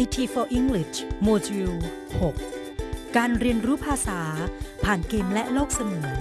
IT for English โมดูล 6 การเรียนรู้ภาษาผ่านเกมและโลกเสมือน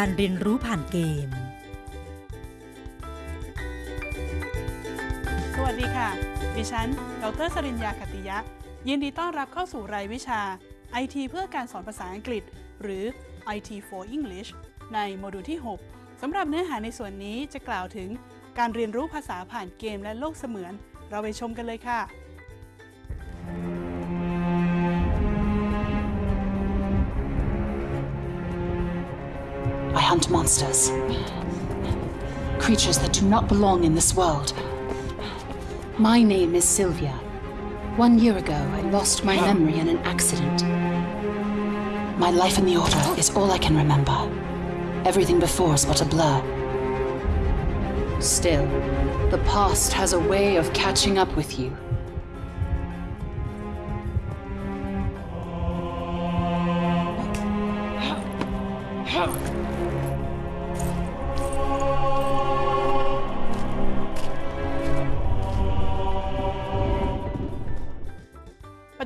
การเรียนรู้ผ่านเกม สวัสดีค่ะ ดิฉัน ดรสริญญาคติยะ ยินดีต้อนรับเข้าสู่รายวิชา IT เพื่อการสอนภาษาอังกฤษ หรือ IT for English ในโมดูลที่ 6 สำหรับเนื้อหาในส่วนนี้จะกล่าวถึงการเรียนรู้ภาษาผ่านเกมและโลกเสมือน เราไปชมกันเลยค่ะ I hunt monsters. Creatures that do not belong in this world. My name is Sylvia. One year ago, I lost my memory in an accident. My life in the Order is all I can remember. Everything before is but a blur. Still, the past has a way of catching up with you.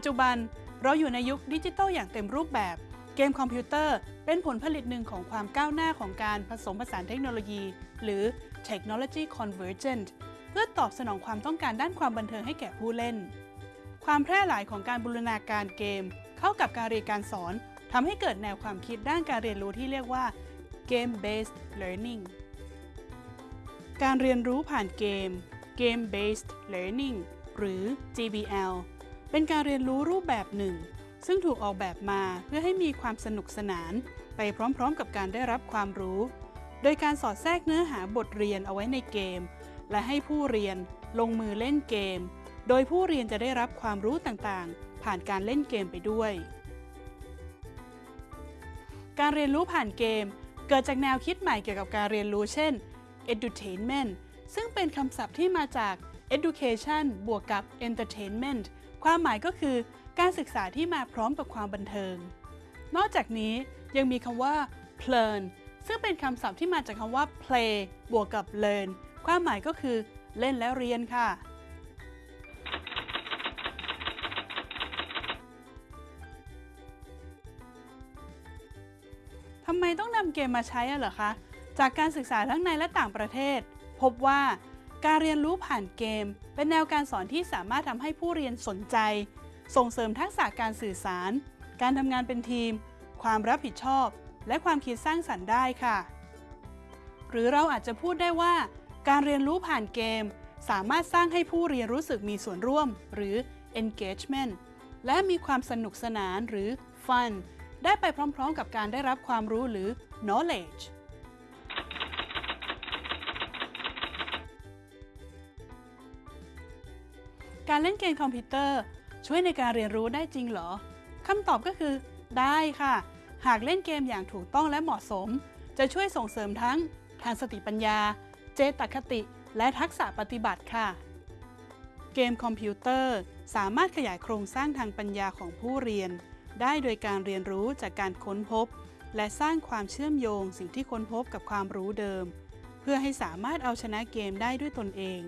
จุบันเราอยู่ในยุคดิจิทัลอย่างเต็มรูปแบบ เกมคอมพิวเตอร์เป็นผลผลิตหนึ่งของความก้าวหน้าของการผสมผสานเทคโนโลยี หรือ Technology Convergent เพื่อตอบสนองความต้องการด้านความบันเทิงให้แก่ผู้เล่น ความแพร่หลายของการบูรณาการเกม เข้ากับการเรียนการสอนทำให้เกิดแนวความคิดด้านการเรียนรู้ที่เรียกว่า Game Based Learning การเรียนรู้ผ่านเกม Game Based Learning หรือ GBL เป็นการเรียนรู้รูปแบบหนึ่ง ซึ่งถูกออกแบบมาเพื่อให้มีความสนุกสนาน ไปพร้อมๆ กับการได้รับความรู้ โดยการสอดแทรกเนื้อหาบทเรียนเอาไว้ในเกม และให้ผู้เรียนลงมือเล่นเกม โดยผู้เรียนจะได้รับความรู้ต่างๆ ผ่านการเล่นเกมไปด้วย การเรียนรู้ผ่านเกม เกิดจากแนวคิดใหม่เกี่ยวกับการเรียนรู้เช่น edutainment ซึ่งเป็นคำศัพท์ที่มาจาก education บวกกับ entertainment ความหมายก็คือการศึกษาที่มาพร้อมกับความบันเทิง นอกจากนี้ยังมีคำว่า learn ซึ่งเป็นคำศัพท์ที่มาจากคำว่า play บวกกับ learn ความหมายก็คือเล่นและเรียนค่ะ ทำไมต้องนำเกมมาใช้อะเหรอคะ จากการศึกษาทั้งในและต่างประเทศ พบว่า การเรียนรู้ผ่านเกม เป็นแนวการสอนที่สามารถทำให้ผู้เรียนสนใจ ส่งเสริมทักษะการสื่อสาร การทำงานเป็นทีม ความรับผิดชอบ และความคิดสร้างสรรค์ได้ค่ะ หรือเราอาจจะพูดได้ว่า การเรียนรู้ผ่านเกม สามารถสร้างให้ผู้เรียนรู้สึกมีส่วนร่วม หรือ engagement และมีความสนุกสนานหรือ fun ได้ไปพร้อมๆ กับการได้รับความรู้หรือ knowledge การเล่นเกมคอมพิวเตอร์ ช่วยในการเรียนรู้ได้จริงเหรอคำตอบก็คือ ได้ค่ะ หากเล่นเกมอย่างถูกต้องและเหมาะสม จะช่วยส่งเสริมทั้ง ทางสติปัญญา เจตคติ และทักษะปฏิบัติค่ะ เกมคอมพิวเตอร์สามารถขยายโครงสร้างทางปัญญาของผู้เรียน ได้โดยการเรียนรู้จากการค้นพบ และสร้างความเชื่อมโยงสิ่งที่ค้นพบกับความรู้เดิม เพื่อให้สามารถเอาชนะเกมได้ด้วยตนเอง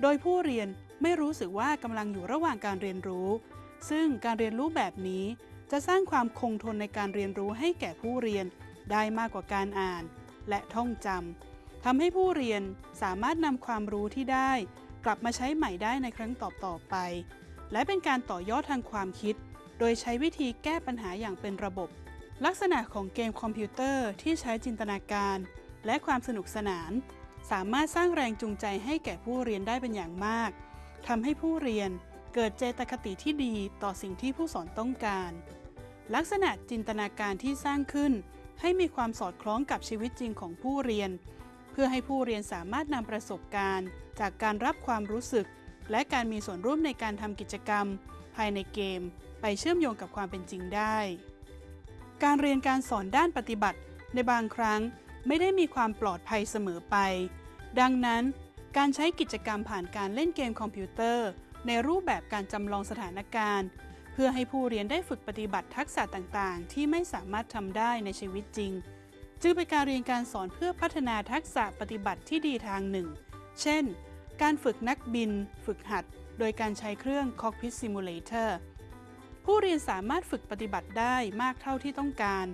โดยผู้เรียน ไม่รู้สึกว่ากำลังอยู่ระหว่างการเรียนรู้ ซึ่งการเรียนรู้แบบนี้ จะสร้างความคงทนในการเรียนรู้ให้แก่ผู้เรียนได้มากกว่าการอ่าน และท่องจำทำให้ผู้เรียนสามารถนำความรู้ที่ได้ กลับมาใช้ใหม่ได้ในครั้งต่อๆไป และเป็นการต่อยอดทางความคิด โดยใช้วิธีแก้ปัญหาอย่างเป็นระบบ ลักษณะของเกมคอมพิวเตอร์ที่ใช้จินตนาการ และความสนุกสนาน สามารถสร้างแรงจูงใจให้แก่ผู้เรียนได้เป็นอย่างมาก ทำให้ผู้เรียนเกิดเจตคติที่ดีต่อสิ่งที่ผู้สอนต้องการ ลักษณะจินตนาการที่สร้างขึ้น ให้มีความสอดคล้องกับชีวิตจริงของผู้เรียน เพื่อให้ผู้เรียนสามารถนำประสบการณ์ จากการรับความรู้สึก และการมีส่วนร่วมในการทำกิจกรรม ภายในเกม ไปเชื่อมโยงกับความเป็นจริงได้ การเรียนการสอนด้านปฏิบัติ ในบางครั้งไม่ได้มีความปลอดภัยเสมอไป ดังนั้น การใช้กิจกรรมผ่านการเล่นเกมคอมพิวเตอร์ ในรูปแบบการจำลองสถานการณ์ เพื่อให้ผู้เรียนได้ฝึกปฏิบัติทักษะต่างๆ ที่ไม่สามารถทำได้ในชีวิตจริง จึงเป็นการเรียนการสอนเพื่อพัฒนาทักษะปฏิบัติที่ดีทางหนึ่ง เช่น การฝึกนักบิน ฝึกหัด โดยการใช้เครื่อง Cockpit Simulator ผู้เรียนสามารถฝึกปฏิบัติได้มากเท่าที่ต้องการ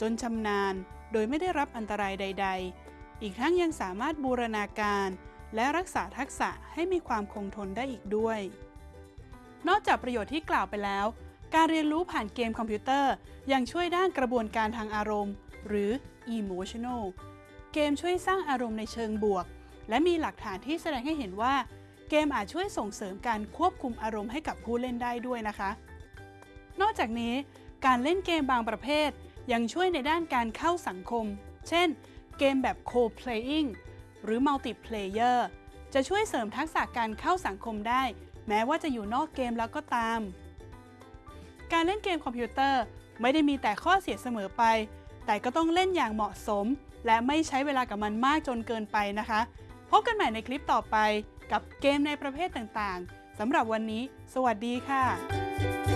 จนชำนาญ โดยไม่ได้รับอันตรายใด ๆ อีกทั้งยังสามารถบูรณาการ และรักษาทักษะให้มีความคงทนได้อีกด้วย นอกจากประโยชน์ที่กล่าวไปแล้ว การเรียนรู้ผ่านเกมคอมพิวเตอร์ยังช่วยด้านกระบวนการทางอารมณ์ หรือ emotional เกมช่วยสร้างอารมณ์ในเชิงบวก และมีหลักฐานที่แสดงให้เห็นว่า เกมอาจช่วยส่งเสริมการควบคุมอารมณ์ให้กับผู้เล่นได้ด้วยนะคะ นอกจากนี้ การเล่นเกมบางประเภทยังช่วยในด้านการเข้าสังคม เช่น เกมแบบ co-playing หรือ multiplayer จะช่วยเสริมทักษะการเข้าสังคมได้ แม้ว่าจะอยู่นอกเกมแล้วก็ตาม การเล่นเกมคอมพิวเตอร์ไม่ได้มีแต่ข้อเสียเสมอไป แต่ก็ต้องเล่นอย่างเหมาะสม และไม่ใช้เวลากับมันมากจนเกินไปนะคะ พบกันใหม่ในคลิปต่อไปกับเกมในประเภทต่างๆสำหรับวันนี้ สวัสดีค่ะ